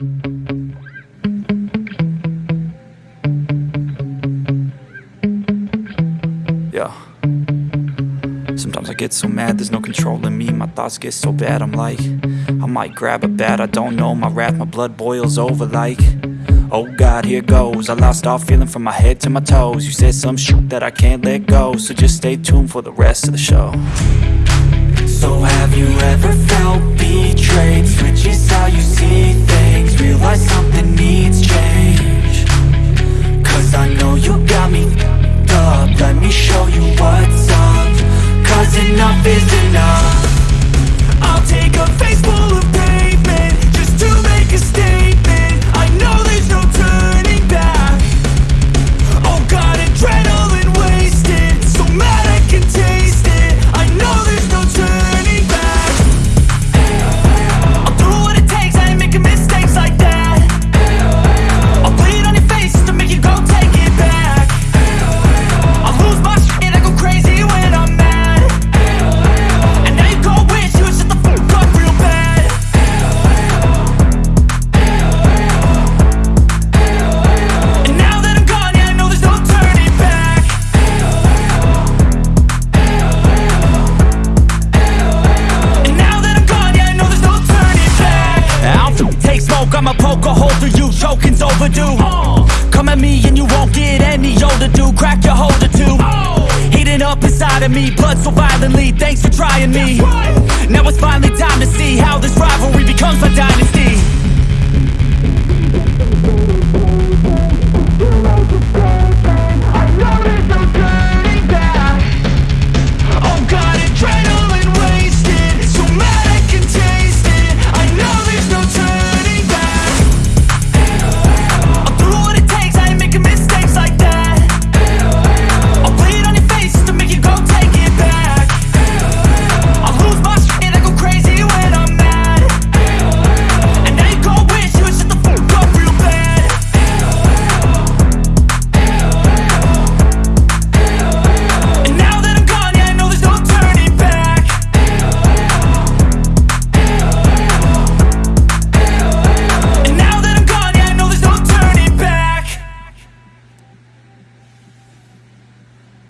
Yeah. Sometimes I get so mad, there's no control in me. My thoughts get so bad, I'm like I might grab a bat, I don't know. My wrath, my blood boils over like Oh God, here goes. I lost all feeling from my head to my toes. You said some shit that I can't let go So just stay tuned for the rest of the show. So have you ever felt betrayed? Switches how you enough is enough poke a hole through you, choking's overdue. Come at me and you won't get any older, dude, crack your holder too Heating up inside of me, blood so violently, thanks for trying me. Now it's finally time to see how this rivalry becomes my dynasty